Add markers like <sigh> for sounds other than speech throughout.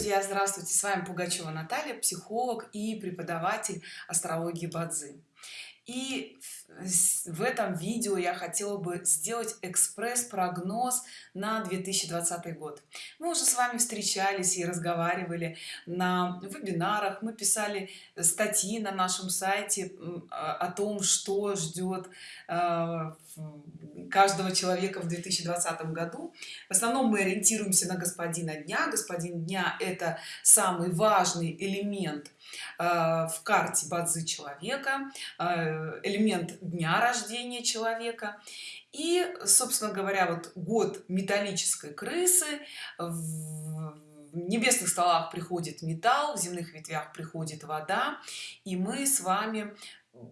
друзья здравствуйте. С вами пугачева наталья психолог и преподаватель астрологии бадзи. И в этом видео я хотела бы сделать экспресс-прогноз на 2020 год. Мы уже с вами встречались и разговаривали на вебинарах мы писали статьи на нашем сайте о том что ждет э, каждого человека в 2020 году. В основном мы ориентируемся на господина дня. Господин дня это самый важный элемент э, в карте базы человека э, элемент дня рождения человека. И собственно говоря вот год металлической крысы. В небесных столах приходит металл в земных ветвях приходит вода. И мы с вами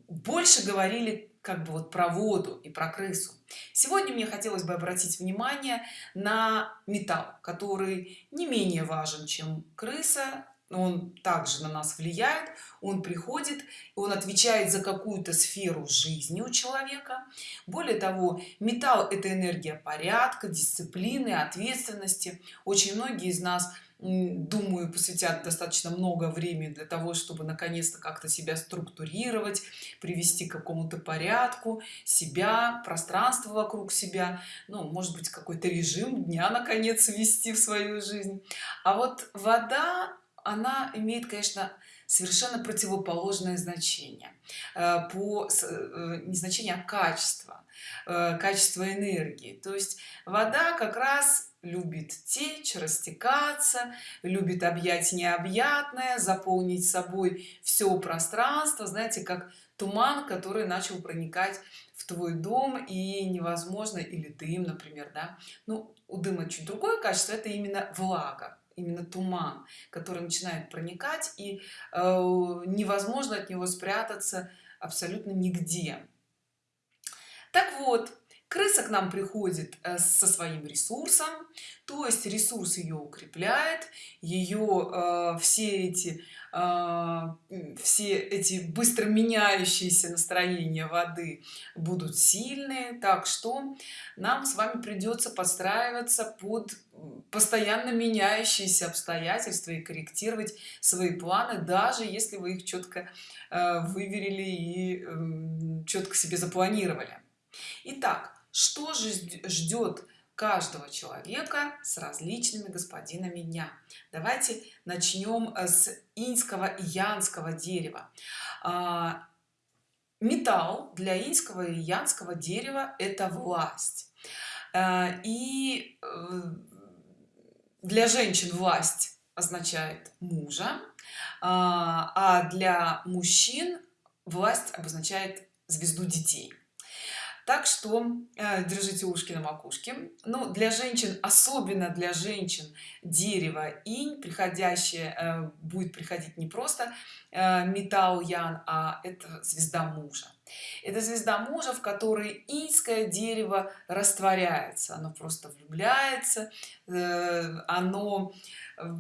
больше говорили как бы вот про воду и про крысу. Сегодня мне хотелось бы обратить внимание на металл который не менее важен чем крыса. Он также на нас влияет он приходит он отвечает за какую-то сферу жизни у человека. Более того металл это энергия порядка дисциплины ответственности. Очень многие из нас думаю посвятят достаточно много времени для того чтобы наконец-то как-то себя структурировать привести к какому-то порядку себя пространство вокруг себя ну может быть какой-то режим дня наконец ввести в свою жизнь. А вот вода она имеет конечно совершенно противоположное значение. Э, по э, не значение а качество э, качество энергии. То есть вода как раз любит течь растекаться любит объять необъятное заполнить собой все пространство знаете как туман который начал проникать в твой дом и невозможно или дым например да. Ну у дыма чуть другое качество это именно влага именно туман который начинает проникать и э, невозможно от него спрятаться абсолютно нигде. Так вот крыса к нам приходит э, со своим ресурсом то есть ресурс ее укрепляет ее э, все эти э, все эти быстро меняющиеся настроения воды будут сильные. Так что нам с вами придется подстраиваться под постоянно меняющиеся обстоятельства и корректировать свои планы даже если вы их четко выверили и э, четко себе запланировали. Итак, что же ждет каждого человека с различными господинами дня? Давайте начнем э, с инского и янского дерева. А, металл для инского и янского дерева это власть. А, и э, для женщин власть означает мужа а, а для мужчин власть обозначает звезду детей так что э, держите ушки на макушке. Ну для женщин особенно для женщин дерево инь приходящее э, будет приходить не просто э, металл ян а это звезда мужа. Это звезда мужа в которой иньское дерево растворяется. Оно просто влюбляется э, оно э,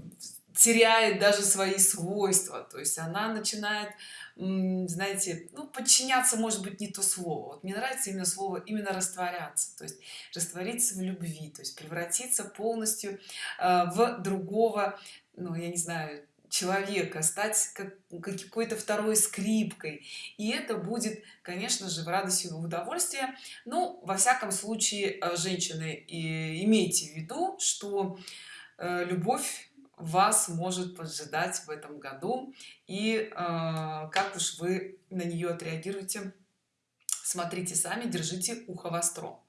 теряет даже свои свойства. То есть она начинает знаете ну подчиняться может быть не то слово. Вот мне нравится именно слово именно растворяться то есть раствориться в любви то есть превратиться полностью э, в другого ну я не знаю человека стать как какой-то второй скрипкой. И это будет конечно же в радость и в удовольствие. Ну во всяком случае э, женщины и имейте в виду что э, любовь вас может поджидать в этом году. И э, как уж вы на нее отреагируете смотрите сами держите ухо востро.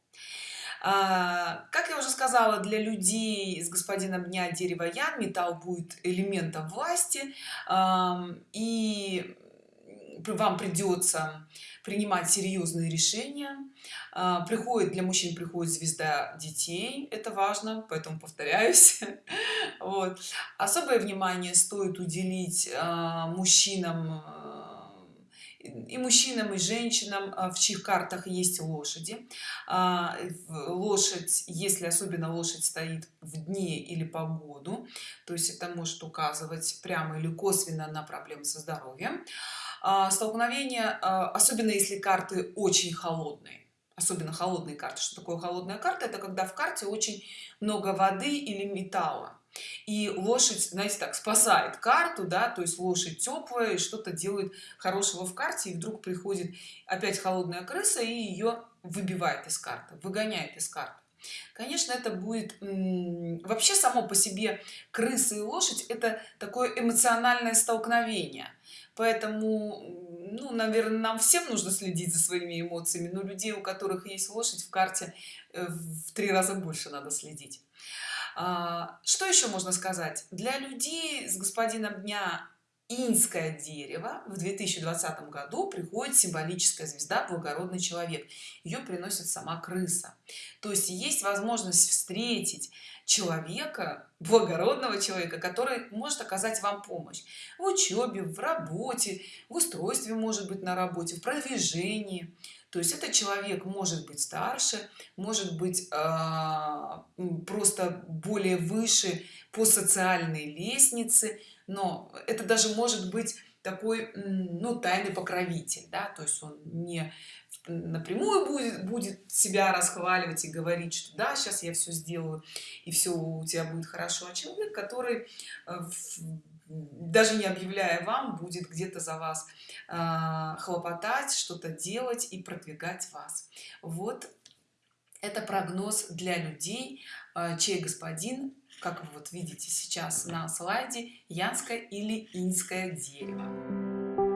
А, как я уже сказала для людей с господином дня дерева ян металл будет элементом власти. А, и вам придется принимать серьезные решения. А, приходит для мужчин приходит звезда детей это важно поэтому повторяюсь. <laughs> Вот. Особое внимание стоит уделить а, мужчинам а, и мужчинам и женщинам в чьих картах есть лошади. Лошадь если особенно лошадь стоит в дне или погоду то есть это может указывать прямо или косвенно на проблемы со здоровьем столкновение особенно если карты очень холодные. Особенно холодные карты. Что такое холодная карта? Это когда в карте очень много воды или металла. И лошадь знаете так спасает карту да то есть лошадь теплая что-то делает хорошего в карте и вдруг приходит опять холодная крыса и ее выбивает из карты выгоняет из карты. Конечно это будет вообще само по себе крысы и лошадь это такое эмоциональное столкновение поэтому ну наверное нам всем нужно следить за своими эмоциями но людей у которых есть лошадь в карте э, в три раза больше надо следить. А, что еще можно сказать? Для людей с господином дня инское дерево в 2020 году приходит символическая звезда благородный человек. Ее приносит сама крыса. То есть есть возможность встретить человека благородного человека который может оказать вам помощь в учебе в работе в устройстве может быть на работе в продвижении. То есть этот человек может быть старше может быть э, просто более выше по социальной лестнице но это даже может быть такой ну тайный покровитель да то есть он не напрямую будет будет себя расхваливать и говорить что да сейчас я все сделаю и все у тебя будет хорошо а человек который э, даже не объявляя вам будет где-то за вас э, хлопотать что-то делать и продвигать вас. Вот это прогноз для людей э, чей господин как вы вот видите сейчас на слайде янское или инское дерево